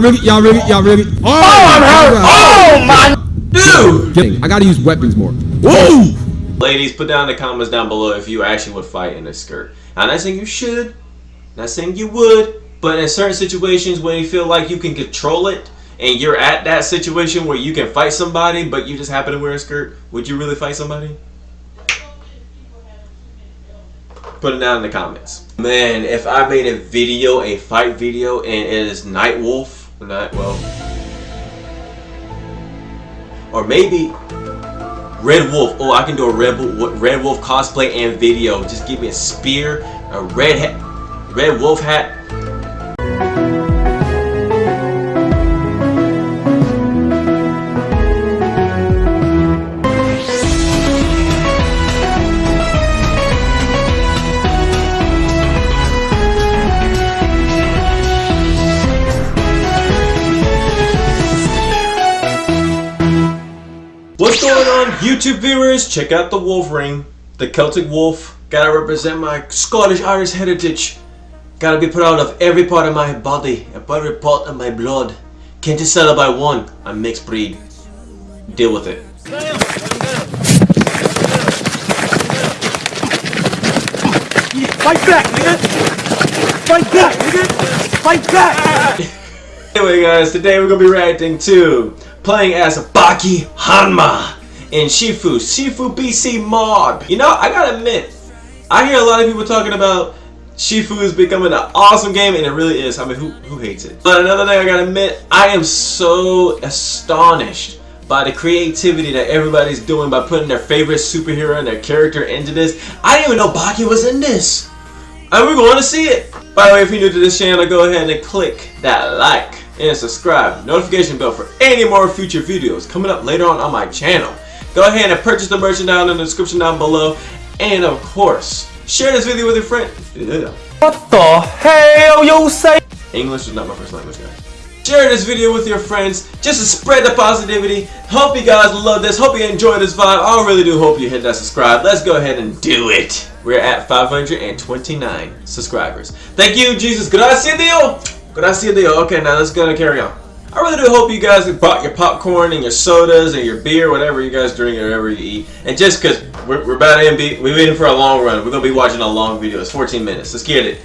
really, y'all really, y'all really. Oh, Oh, I'm hurt. Oh, my. Dude! Kidding. I gotta use weapons more. Whoa! Ladies, put down in the comments down below if you actually would fight in a skirt. I'm not saying you should, not saying you would, but in certain situations when you feel like you can control it and you're at that situation where you can fight somebody but you just happen to wear a skirt, would you really fight somebody? Put it down in the comments. Man, if I made a video, a fight video, and it is Night Wolf, not well, or maybe Red Wolf. Oh, I can do a Red Wolf, Red Wolf cosplay and video. Just give me a spear, a red hat, Red Wolf hat. YouTube viewers? Check out the wolf ring, the Celtic wolf. Gotta represent my Scottish Irish heritage. Gotta be proud of every part of my body, every part of my blood. Can't just settle by one. I'm mixed breed. Deal with it. Fight back, nigga. Fight back, nigga. Fight back. Anyway guys, today we're gonna be reacting to playing as Baki Hanma in Shifu, Shifu BC Mob. You know, I gotta admit, I hear a lot of people talking about Shifu is becoming an awesome game, and it really is. I mean, who, who hates it? But another thing I gotta admit, I am so astonished by the creativity that everybody's doing by putting their favorite superhero and their character into this. I didn't even know Baki was in this. And we're going to see it. By the way, if you're new to this channel, go ahead and click that like and subscribe. Notification bell for any more future videos coming up later on on my channel. Go ahead and purchase the merch down in the description down below. And of course, share this video with your friend. What the hell you say? English is not my first language, guys. Share this video with your friends just to spread the positivity. Hope you guys love this. Hope you enjoy this vibe. I really do hope you hit that subscribe. Let's go ahead and do it. We're at 529 subscribers. Thank you, Jesus. Gracias, Dio. Gracias, Dio. Okay, now let's go and carry on. I really do hope you guys bought your popcorn and your sodas and your beer, whatever you guys drink or whatever you eat. And just because we're, we're about to be, we're waiting for a long run, we're going to be watching a long video. It's 14 minutes. Let's get it.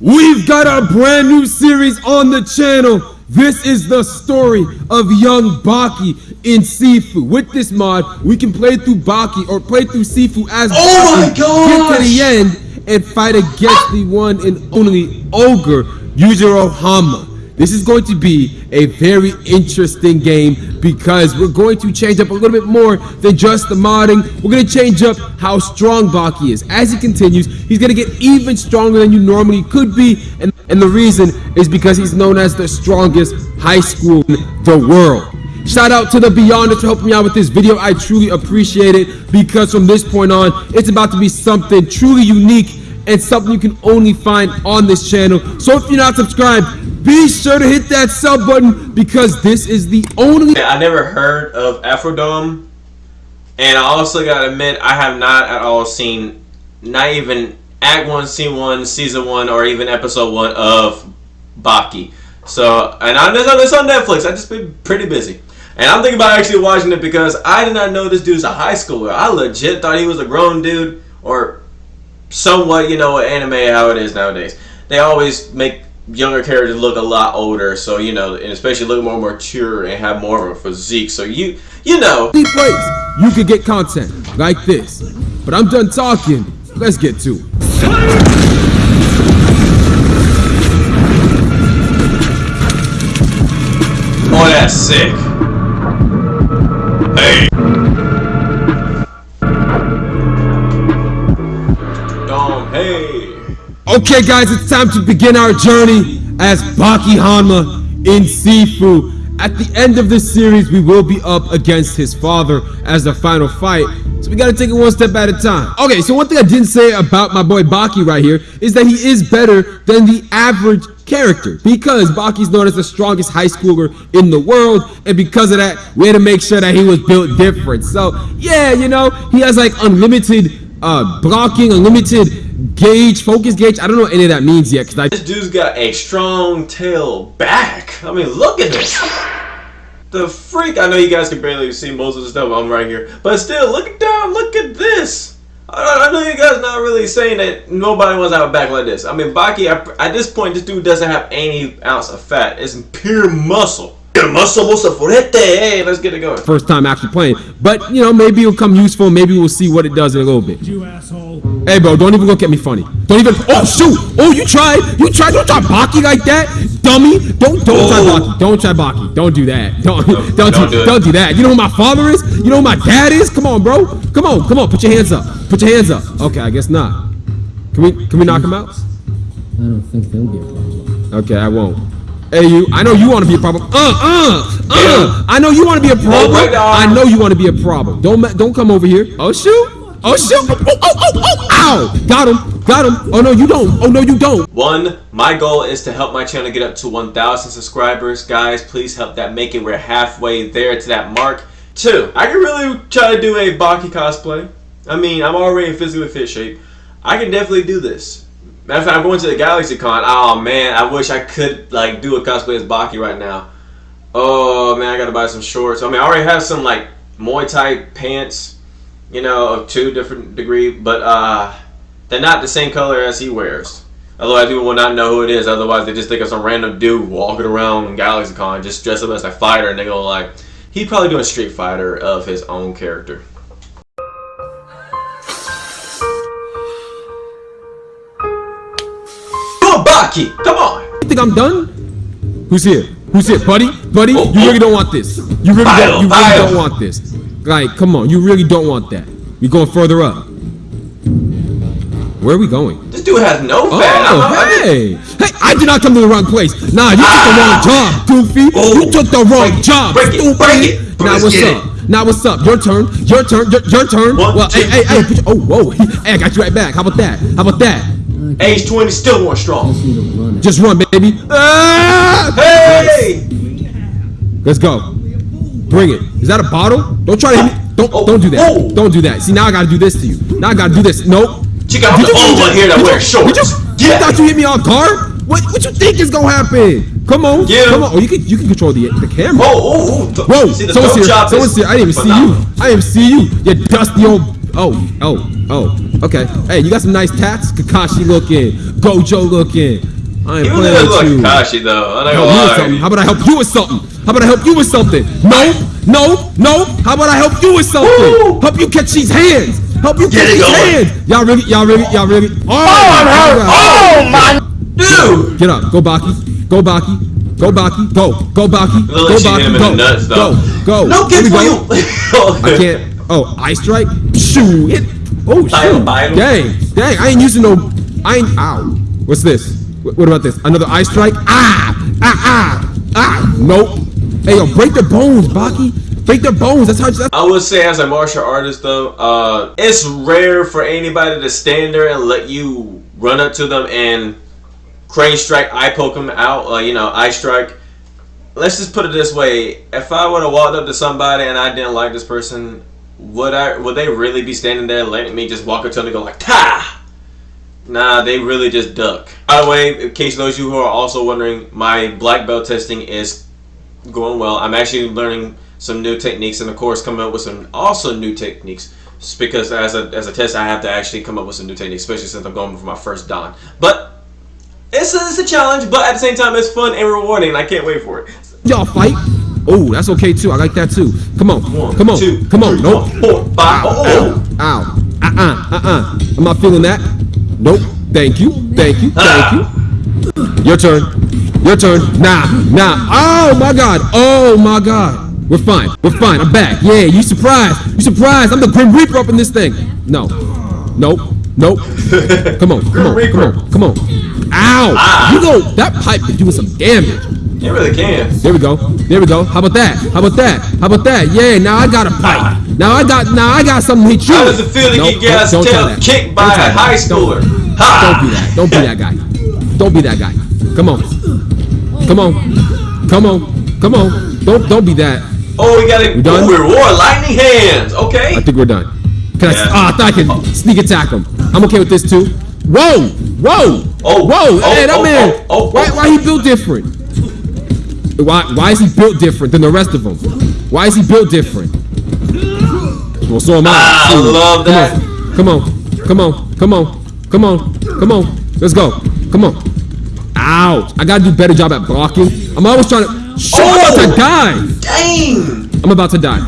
We've got a brand new series on the channel. This is the story of young Baki in Sifu. With this mod, we can play through Baki or play through Sifu as Oh my Baki, get to the end, and fight against the one and only ogre, Yujiro Hanma. This is going to be a very interesting game because we're going to change up a little bit more than just the modding. We're going to change up how strong Baki is. As he continues, he's going to get even stronger than you normally could be. And, and the reason is because he's known as the strongest high school in the world. Shout out to the Beyonders for helping me out with this video. I truly appreciate it because from this point on, it's about to be something truly unique and something you can only find on this channel. So if you're not subscribed, be sure to hit that sub button because this is the only I never heard of Afrodome, and I also gotta admit I have not at all seen, not even Act One, Scene One, Season One, or even Episode One of Baki. So, and I know this on Netflix. I just been pretty busy, and I'm thinking about actually watching it because I did not know this dude's a high schooler. I legit thought he was a grown dude, or somewhat, you know, anime how it is nowadays. They always make younger characters look a lot older, so you know, and especially look more mature and have more of a physique. So you, you know, place you could get content like this. But I'm done talking. Let's get to it. oh, that's sick. Hey. Okay, guys, it's time to begin our journey as Baki Hanma in Sifu. At the end of this series, we will be up against his father as the final fight. So we gotta take it one step at a time. Okay, so one thing I didn't say about my boy Baki right here is that he is better than the average character because Baki's known as the strongest high schooler in the world and because of that we had to make sure that he was built different so yeah you know he has like unlimited uh blocking unlimited gauge, focus gauge. I don't know any of that means yet because I This dude's got a strong tail back. I mean, look at this. The freak. I know you guys can barely see most of the stuff I'm right here, but still, look down. Look at this. I, I know you guys not really saying that nobody wants to have a back like this. I mean, Baki. I, at this point, this dude doesn't have any ounce of fat. It's pure muscle. Pure muscle, muscle fuerte. Hey, let's get it going. first time actually playing. But you know, maybe it'll come useful. Maybe we'll see what it does in a little bit. You asshole. Hey, bro, don't even look at me funny. Don't even. Oh shoot! Oh, you tried. You tried. Don't try Baki like that, dummy. Don't don't try Oh. Baki. Don't try Baki. Don't do that. Don't don't, don't do, do it. don't do that. You know who my father is? You know who my dad is? Come on, bro. Come on, come on. Put your hands up. Put your hands up. Okay, I guess not. Can we can we knock him out? I don't think there'll be a problem. Okay, I won't. Hey, you. I know you want to be a problem. Uh, uh, uh. I know you want to be a problem. I know you want to be a problem. Don't don't come over here. Oh shoot. Oh shoot. Oh, oh, oh, oh. Ow. Got him. Got him. Oh no, you don't. Oh no, you don't. One, my goal is to help my channel get up to 1,000 subscribers. Guys, please help that make it. We're halfway there to that mark. Two, I can really try to do a Baki cosplay. I mean, I'm already in physically fit shape. I can definitely do this. Matter of fact, I'm going to the Galaxy Con. Oh man, I wish I could like do a cosplay as Baki right now. Oh man, I gotta buy some shorts. I mean, I already have some like Muay Thai pants, you know, of two different degree, but uh, they're not the same color as he wears. Otherwise, people will not know who it is. Otherwise, they just think of some random dude walking around Galaxy Con just dressed up as a fighter, and they go like, he's probably doing Street Fighter of his own character. Come on! You think I'm done? Who's here? Who's here, buddy? Buddy, Oh, you oh. really don't want this. You really don't. You really don't want this. Like, come on. You really don't want that. We're going further up. Where are we going? This dude has no. Oh, I'm- I'm- hey! Hey, I did not come to the wrong place. Nah, you took the ah. wrong job, Goofy. Oh. You took the wrong Break job, break it, break it. Now Let's what's up? Now what's up? Your turn. Your turn. Your, your turn. One, well, two, hey, hey, hey. oh, whoa. Hey, I got you right back. How about that? How about that? Age 20 still more strong. Just need run. Just run, baby. Ah! Hey! Let's go. Bring it. Is that a bottle? Don't try to hit me. Don't Oh, don't do that. oh. Don't do that. See now I gotta do this to you. Now I gotta do this. Nope. She got the old one here that wears shorts. Did you, you thought you hit me on guard? What what you think is gonna happen? Come on. Yeah. Come on. Oh, you can you can control the the camera. Oh, oh, oh. th- Whoa, See, the someone's here. Someone's here. I didn't even phenomenal. see you. I didn't even see you. You dusty old. Oh, oh, oh. Okay. Hey, you got some nice tats. Kakashi looking. Gojo looking. I ain't You playing with like you. Kakashi though. I'm not Help gonna me with lie. something. How about I help you with something? How about I help you with something? No, no, no. How about I help you with something? Woo! Help you catch these hands. Help you Get catch these going. hands. Y'all really, y'all really, y'all really. Oh, I'm hurt. Oh my dude! Get up. Go Baki. Go Baki. Go Baki. Go. Go Baki. Go like she hit Baki. Go. the. Go. Go. No Here kids for you. I can't. Oh, eye strike. Shoo. Hit. Oh shit. Dang. Dang. I ain't using no. I ain't. Ow. What's this? Wh- What about this? Another eye strike? Ah. Ah. Ah. Ah. Nope. Hey yo, break their bones, Baki. Break their bones. That's how. That's, I would say as a martial artist though, uh, it's rare for anybody to stand there and let you run up to them and crane strike, eye poke them out, uh, you know, eye strike. Let's just put it this way: if I would have walked up to somebody and I didn't like this person, would I? Would they really be standing there letting me just walk up to them and go like, "Ta"? Nah, they really just duck. By the way, in case those of you who are also wondering, my black belt testing is going well. I'm actually learning some new techniques and of course coming up with some also new techniques. Because as a, as a test I have to actually come up with some new techniques, especially since I'm going for my first Dan. But it's a, it's a challenge, but at the same time it's fun and rewarding I can't wait for it. y'all fight. Oh, that's okay too. I like that too. Come on. One, Come on. two, Come on. three, Nope. four, five. Oh, oh. Ow. Uh-uh. Uh-uh. I'm not feeling that. Nope. Thank you. Thank you. Thank Ah. you. Your turn. Your turn. Nah. Nah. Oh my god. Oh my god. We're fine. We're fine. I'm back. Yeah, you surprised. You surprised. I'm the Grim Reaper up in this thing. No. Nope. Nope. Come on. Come on. Come on. Come on. Ow. Ah. You know that pipe is doing some damage. You really can. There we go. There we go. How about that? How about that? How about that? Yeah, now I got a pipe. Now I got now I got something to hit you. How does it feel to Nope, get your try tail kicked by a high schooler? Ha! Don't be that. Don't be that guy. Don't be that guy. Come on. Come on. Come on. Come on. Don't don't be that. Oh, we got it. done? Oh, reward lightning hands. Okay. I think we're done. Can I? Yeah. Ah, I thought I could sneak attack him. I'm okay with this too. Whoa! Whoa! Oh, Whoa! oh, hey, that oh, man! oh, oh, why, oh. why he built different? Why, why is he built different than the rest of them? Why is he built different? Well, so am I. Ah, I Shoot. love that. Come on, come on, come on, come on, come on. Let's go. Come on. Ouch! I gotta do a better job at blocking. I'm always trying to. Shoot! I'm about to Oh. die. Dang! I'm about to die.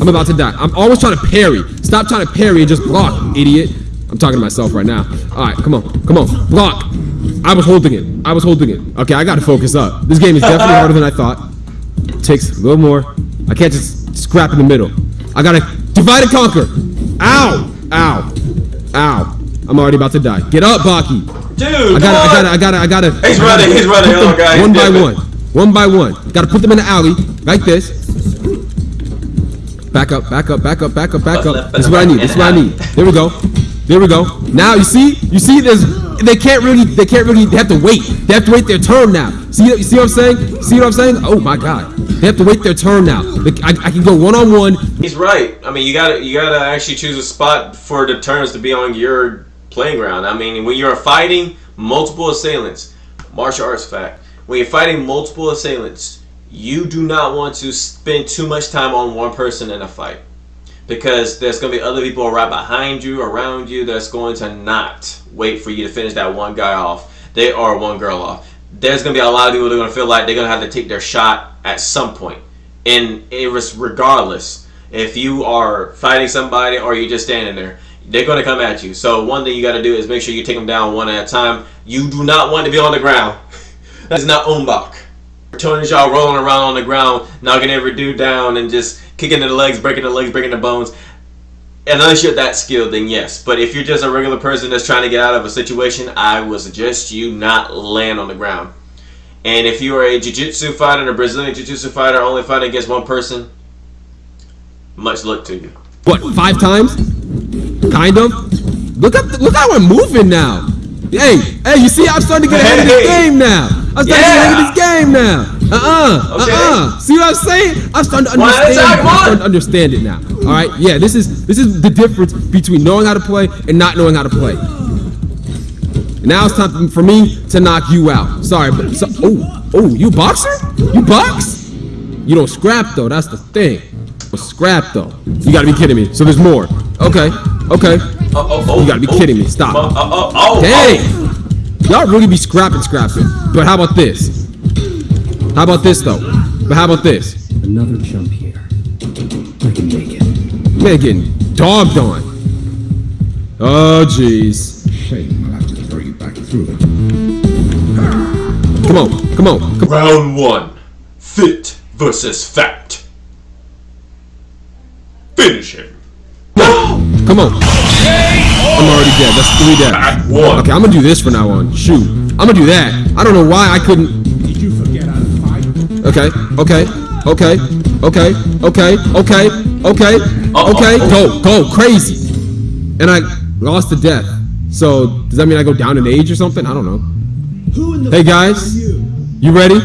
I'm about to die. I'm always trying to parry. Stop trying to parry and just block, idiot. I'm talking to myself right now. All right, come on, come on, block. I was holding it. I was holding it. Okay, I gotta focus up. This game is definitely harder than I thought. Takes a little more. I can't just scrap in the middle. I gotta divide and conquer. Ow! Ow! Ow! I'm already about to die. Get up, Baki. Dude, I gotta, I gotta, I gotta, I gotta. He's I gotta running, he's running. put them Oh, God, One by one. One by one. Gotta put them in the alley like this. Back up, back up, back up, back up, back up. left, This is what I need. This is what I need. There we go. There we go. Now you see, you see, there's they can't really, they can't really. They have to wait. They have to wait their turn now. See, you see what I'm saying? See what I'm saying? Oh my God. They have to wait their turn now. I, I can go one on one. He's right. I mean, you gotta you gotta actually choose a spot for the turns to be on your playing ground. I mean, when you're fighting multiple assailants, martial arts fact. When you're fighting multiple assailants, you do not want to spend too much time on one person in a fight because there's going to be other people right behind you, around you, that's going to not wait for you to finish that one guy off. They are one girl off. There's going to be a lot of people that are going to feel like they're going to have to take their shot at some point. And it was regardless if you are fighting somebody or you're just standing there, they're going to come at you. So one thing you got to do is make sure you take them down one at a time. You do not want to be on the ground. That is not Ong-Bak. Tony Jaa rolling around on the ground, knocking every dude down and just kicking the legs, breaking the legs, breaking the bones. And Unless you're that skilled, then yes. But if you're just a regular person that's trying to get out of a situation, I would suggest you not land on the ground. And if you are a jiu-jitsu fighter, a Brazilian jiu-jitsu fighter, only fighting against one person, much luck to you. What? Five times? Kind of. Look at look how we're moving now. Hey, hey, you see, I'm starting to get ahead of the game now. I'm starting to get ahead of this game now. Uh-uh. Okay. Uh-uh. See what I'm saying? I'm starting to at understand. I'm starting to understand it now. All right. Yeah. This is this is the difference between knowing how to play and not knowing how to play. Now it's time for me to knock you out. Sorry, but so, oh, oh, you a boxer? You box? You don't scrap though. That's the thing. But scrap though. You gotta be kidding me. So there's more. Okay. Okay. Oh, oh, oh, You gotta be oh, kidding me. Stop. Oh, oh, oh, oh, Dang! Y'all really be scrapping, scrapping. But how about this? How about this though? But how about this? Another jump here. I can make it. Man, getting dogged on. Oh, jeez. Shame I'll have to throw you back through it. Come on, come on, come Round one. Fit versus fact. Finish him. Come on. I'm already dead. That's three dead. Okay, I'm gonna do this from now on. Shoot. I'm gonna do that. I don't know why I couldn't. Did you forget how to fight? Okay, okay, okay, okay, okay, okay, okay, okay. Go, go, crazy. And I lost to death. So does that mean I go down in age or something? I don't know. Hey guys, you ready?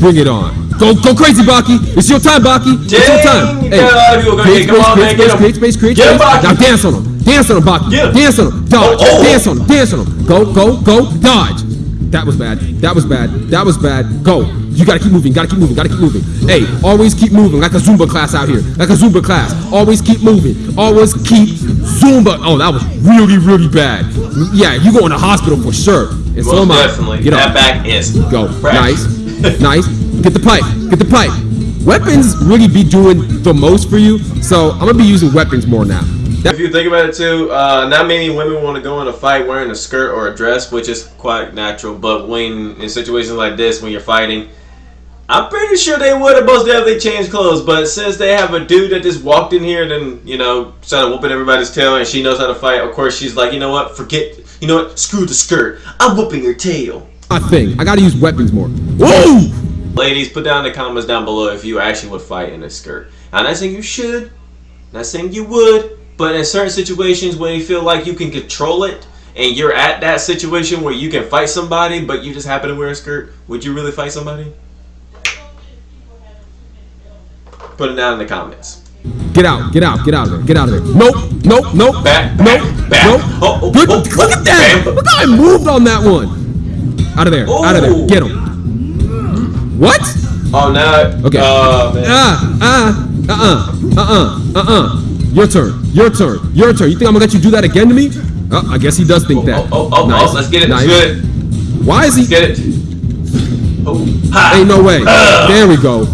Bring it on. Go, go crazy, Baki. It's your time, Baki. It's your time. Dang, got a of people gonna create come space, on, man, create get space, create space, create space. Now dance on him. Dance on him, Baki. 'em. Dance on him. Dodge. Oh, oh. Dance on him. Dance on him. Go, go, go. Dodge. That was bad. That was bad. That was bad. Go. You gotta keep moving. Gotta keep moving. Gotta keep moving. Hey, always keep moving. Like a Zumba class out here. Like a Zumba class. Always keep moving. Always keep Zumba. Oh, that was really, really bad. Yeah, you go in the hospital for sure. And so am I. definitely. Get that up. back is Go. fresh. Nice. nice. Get the pipe. Get the pipe. Weapons really be doing the most for you, so I'm gonna be using weapons more now. That- If you think about it too, uh, not many women want to go in a fight wearing a skirt or a dress, which is quite natural. But when in situations like this, when you're fighting, I'm pretty sure they would have most definitely changed clothes. But since they have a dude that just walked in here, and then you know, started whooping everybody's tail, and she knows how to fight. Of course, she's like, you know what? Forget. You know what? Screw the skirt. I'm whooping your tail. I think. I gotta use weapons more. Whoa! Ladies, put down in the comments down below if you actually would fight in a skirt. I'm not saying you should, not saying you would, but in certain situations when you feel like you can control it and you're at that situation where you can fight somebody but you just happen to wear a skirt, would you really fight somebody? Put it down in the comments. Get out, get out, get out of there, get out of there. Nope, nope, nope, Back, nope, back, back. nope. Oh, oh, Good, oh, look oh, at that! Oh, bam. Look how I moved on that one. Out of there, out of there. Get him. What? Oh, no. Okay. Oh, man. Ah, ah, uh, uh, uh, uh, uh. Your turn, your turn, your turn. You think I'm gonna let you do that again to me? Oh, I guess he does think that. Oh, oh, oh, Nice, oh, let's get it. nice. Let's get it. Why is he? Let's get it. Oh, ha. Ain't no way. There we go.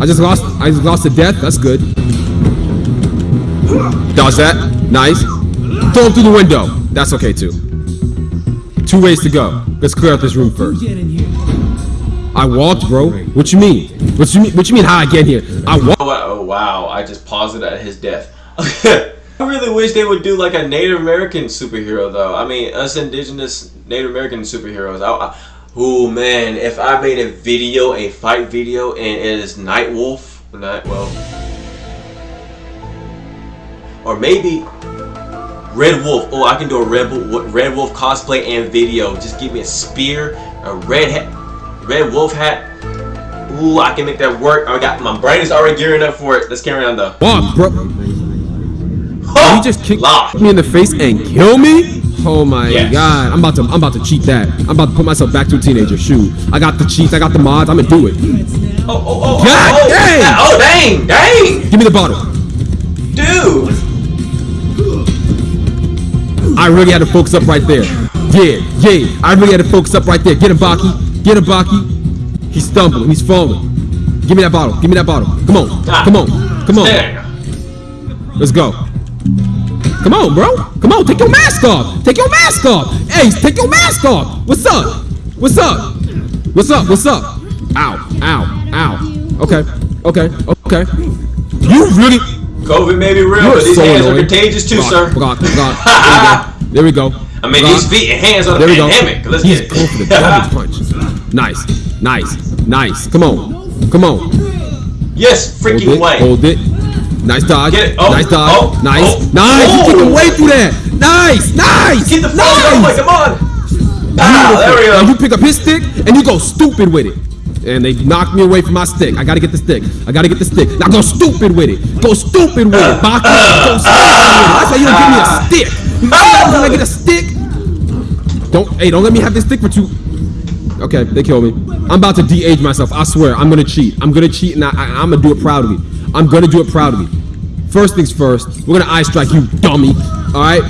I just lost. I just lost to death. That's good. Dodge that. Nice. Throw him through the window. That's okay too. Two ways to go. Let's clear out this room first. I walked, bro. What you mean? What you mean? What you mean? How I get here? I oh, walked. Oh, wow, oh, wow, I just paused it at his death. I really wish they would do like a Native American superhero though. I mean, us indigenous Native American superheroes. I, I, oh man, if I made a video, a fight video, and it is Night Wolf, Night well, or maybe Red Wolf. Oh, I can do a Red Wolf, Red Wolf cosplay and video. Just give me a spear, a red hat, Red Wolf hat. Ooh, I can make that work. I got my brain is already gearing up for it. Let's carry on though. Walk, bro. Oh, You just kick lock. me in the face and kill me? Oh my Yes. god. I'm about to I'm about to cheat that. I'm about to put myself back to a teenager. Shoot. I got the cheats, I got the mods, I'm gonna do it. Oh, oh, oh, oh, God oh, dang! Oh, dang, dang, Give me the bottle. dude. I really had to focus up right there. Yeah, yeah. I really had to focus up right there. Get him, Baki. Get him, Baki. He's stumbling. He's falling. Give me that bottle. Give me that bottle. Come on. Ah. Come on. Come on. Let's go. Come on, bro. Come on. Take your mask off. Take your mask off. Hey, take your mask off. What's up? What's up? What's up? What's up? Ow. Ow. Ow. Okay. Okay. Okay. You really. COVID may be real, You're but these so hands annoying. are contagious too, Block, sir. Block, block. There we go. There we go. I mean, Block. these feet and hands are the There pandemic. Let's He's get going for the it. damage punch. Nice, nice, nice. Come on, come on. yes, Hold freaking it, way. hold it. Nice dodge. Get it. Oh, nice dodge. oh, nice, oh, nice. oh. You kick away through that. Nice, nice. Get the phone nice. Come on. Ah, there we Now go. you pick up his stick and you go stupid with it. And they knocked me away from my stick. I gotta get the stick. I gotta get the stick. Now go stupid with it. Go stupid with it, uh, Baki. Uh, go stupid with it. Uh, That's why you don't give me a stick. You when I get a stick? Don't hey, don't let me have this stick for two. Okay, they killed me. I'm about to de-age myself. I swear, I'm gonna cheat. I'm gonna cheat, and I, I, I'm gonna do it proudly. I'm gonna do it proudly. First things first, we're gonna eye strike you, dummy. All right.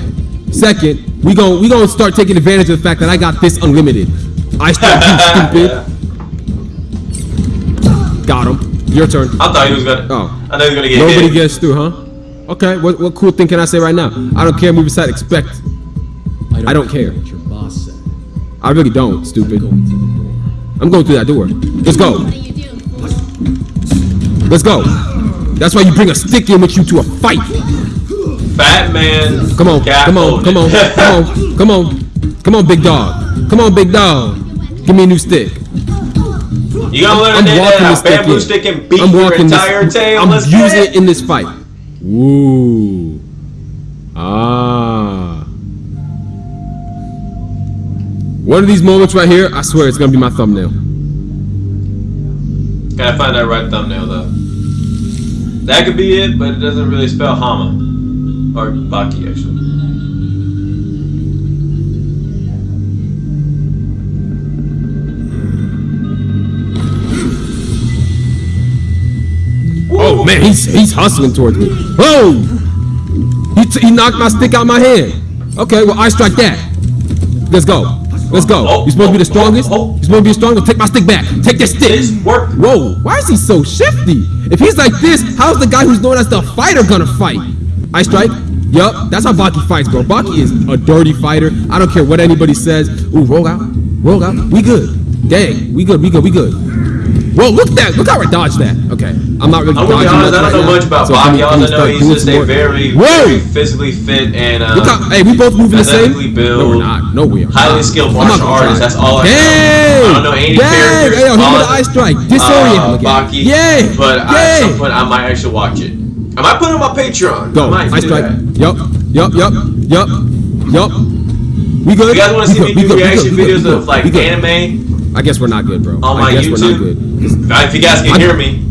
Second, we gon' we gonna start taking advantage of the fact that I got this unlimited. Eye strike you, stupid. Got him. Your turn. I thought he was gonna. Oh. I thought he was gonna get Nobody hit. gets through, huh? Okay. What what cool thing can I say right now? I don't care. Move aside. Expect. I don't care. What your boss said. I really don't. Stupid. Going through the door. I'm going through that door. Let's go. What do you do? Let's go. That's why you bring a stick in with you to a fight. Fat man. Come on, cat come on, come on, come on, come on, come on, big dog. Come on, big dog. Give me a new stick. You gonna learn I'm that walking this stick bamboo in. stick and beat I'm your walking entire this. tail. I'm Let's using it in this fight. Ooh. Ah. One of these moments right here, I swear it's gonna be my thumbnail. Gotta find that right thumbnail though. That could be it, but it doesn't really spell Hama. Or Baki actually. Oh man, he's he's hustling towards me. Whoa! He, he knocked my stick out my hand. Okay, well I strike that. Let's go. Let's go. Oh, you supposed to be the oh, oh strongest? oh, oh. You supposed to be the strongest? Take my stick back. Take that stick. This worked. Whoa, why is he so shifty? If he's like this, how's the guy who's known as the fighter gonna fight? I strike. Yup, that's how Baki fights, bro. Baki is a dirty fighter. I don't care what anybody says. Ooh, roll out. Roll out. We good. Dang, we good, we good, we good. Whoa, look at that. Look how I dodged that. Okay, I'm not really I'm gonna be honest, I don't know now, much about so Baki. All I know he's just a very, very physically fit and uh, Look hey, we both moving the same. athletically No, we're not. No, we are. highly skilled martial gonna artist. try. That's all I know. Dang! I don't know any Dang! characters. Hey, yo, hit All me I- with the eye strike. Disorient uh. Baki. Yeah. But at some point, I might actually watch it. I might put it on my Patreon. Go. I strike. Yup. Yup. Yup. Yup. Yup. We good? You guys want to see me do reaction good, we good, videos of like good, we good. anime I guess we're not good, bro. on I my guess we're not YouTube, good. if you guys can hear me,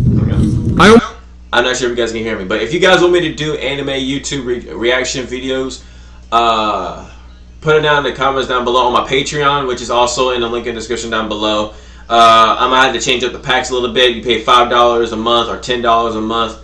I. I'm not sure if you guys can hear me, but if you guys want me to do anime YouTube re- reaction videos, uh, put it down in the comments down below on my Patreon, which is also in the link in the description down below. Uh, I might have to change up the packs a little bit. You pay five dollars a month or ten dollars a month.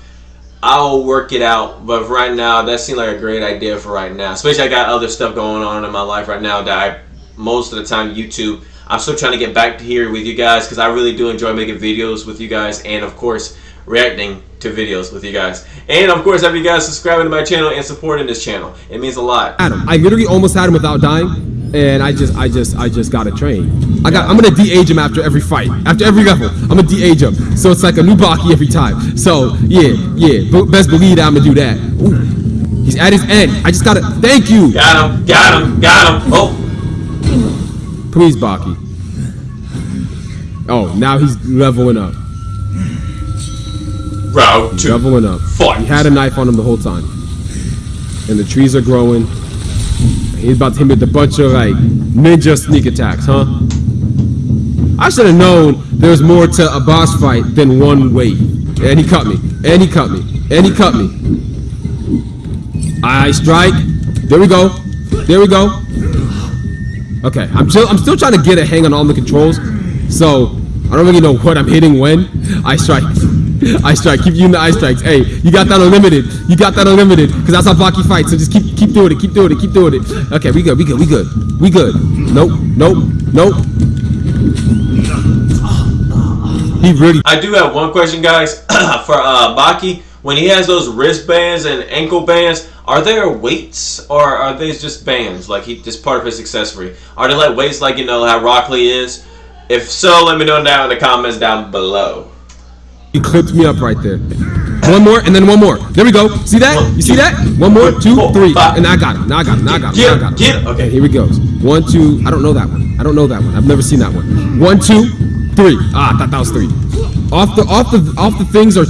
I'll work it out, but right now that seemed like a great idea for right now. Especially I got other stuff going on in my life right now that I most of the time YouTube. I'm still trying to get back to here with you guys because I really do enjoy making videos with you guys and of course reacting to videos with you guys. And of course, have you guys subscribing to my channel and supporting this channel. It means a lot. Had him. I literally almost had him without dying, and I just, I just, I just got a train. I got, I'm gonna de-age him after every fight, after every level. I'm gonna de-age him, so it's like a new Baki every time. So yeah, yeah, best believe that I'm gonna do that. Ooh. He's at his end. I just gotta. Thank you. Got him, got him, got him. Oh, Please, Baki. Oh, now he's leveling up. Round two. Leveling up. Fight. He had a knife on him the whole time. And the trees are growing. He's about to hit me with a bunch of like ninja sneak attacks, huh? I should have known there's more to a boss fight than one wave. And he cut me. And he cut me. And he cut me. I strike. There we go. There we go. Okay, I'm still I'm still trying to get a hang on all the controls. So I don't really know what I'm hitting when. I strike. I strike. Keep using the eye strikes. Hey, you got that unlimited. You got that unlimited. Cause that's how Baki fights. So just keep keep doing it. Keep doing it. Keep doing it. Okay, we good. We good. We good. We good. Nope. Nope. Nope. He really. I do have one question, guys, for uh, Baki. When he has those wristbands and ankle bands, are there weights or are they just bands? Like he just part of his accessory? Are they like weights, like you know how Rock Lee is? If so, let me know down in the comments down below. He clipped me up right there. One more and then one more. There we go. See that? You see that? One more, two, three. and I got him. Now I got him. Now I got him. Now I got him. Get him. Okay. here we go. One, two. I don't know that one. I don't know that one. I've never seen that one. One, two, three. Ah, I thought that was three. Off the off the off the things are.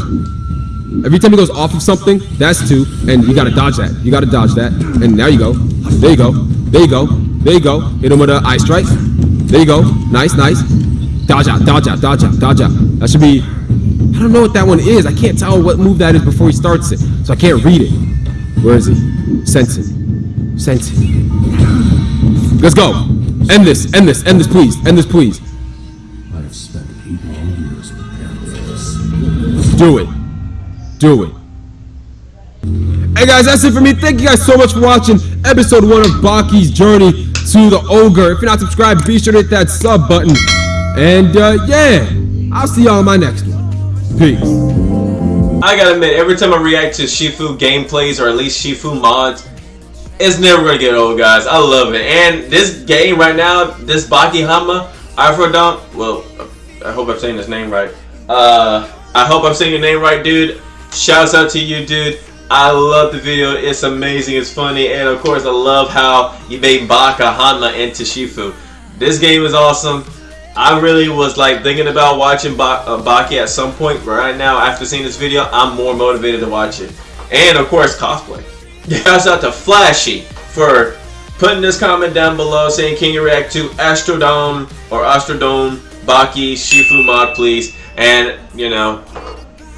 Every time he goes off of something, that's two, and you gotta dodge that. You gotta dodge that, and now you go. There you go. There you go. There you go. Hit him with a eye strike. There you go. Nice, nice. Dodge out, dodge out, dodge out, dodge out. That should be. I don't know what that one is. I can't tell what move that is before he starts it, so I can't read it. Where is he? Sense it. Sense it. Let's go. End this. End this. End this, please. End this, please. I have spent eight years preparing for this. Do it. Do it. Hey guys, that's it for me. Thank you guys so much for watching episode one of Baki's journey to the ogre. If you're not subscribed, be sure to hit that sub button. And uh, yeah, I'll see y'all in my next one. Peace. I gotta admit, every time I react to Shifu gameplays or at least Shifu mods, it's never gonna get old, guys. I love it. And this game right now, this Baki Hama, Aphrodon, well, I hope I'm saying his name right. Uh, I hope I'm saying your name right, dude. Shouts out to you, dude. I love the video. It's amazing. It's funny. And of course, I love how you made Baka Hanma into Shifu. This game is awesome. I really was like thinking about watching ba- uh, Baki at some point, but right now, after seeing this video, I'm more motivated to watch it. And of course, cosplay. Shouts out to Flashy for putting this comment down below saying, can you react to Astrodome or Astrodome Baki Shifu mod, please? And, you know,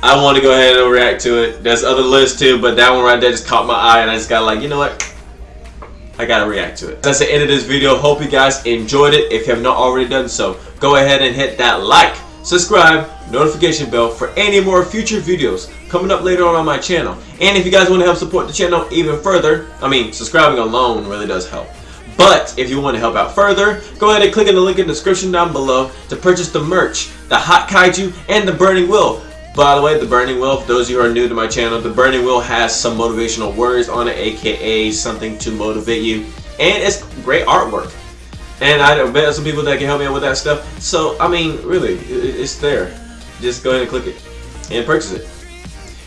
I want to go ahead and react to it. There's other lists too, but that one right there just caught my eye, and I just got like, you know what? I gotta react to it. That's the end of this video. Hope you guys enjoyed it. If you have not already done so, go ahead and hit that like, subscribe, notification bell for any more future videos coming up later on on my channel. And if you guys want to help support the channel even further, I mean, subscribing alone really does help. But if you want to help out further, go ahead and click on the link in the description down below to purchase the merch, the Hot Kaiju, and the Burning Wheel. By the way, the Burning Wheel, for those of you who are new to my channel, the Burning Wheel has some motivational words on it, aka something to motivate you. And it's great artwork. And I bet some people that can help me out with that stuff. So, I mean, really, it's there. Just go ahead and click it and purchase it.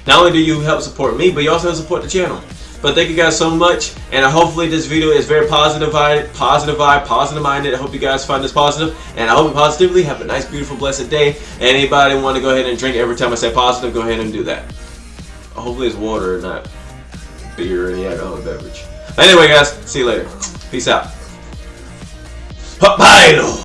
Not only do you help support me, but you also help support the channel. But thank you guys so much, and hopefully this video is very positive vibe, positive vibe, positive minded. I hope you guys find this positive, and I hope you positively have a nice, beautiful, blessed day. Anybody want to go ahead and drink every time I say positive, go ahead and do that. Hopefully it's water, not beer or any alcoholic beverage. Anyway, guys, see you later. Peace out. Papaylo!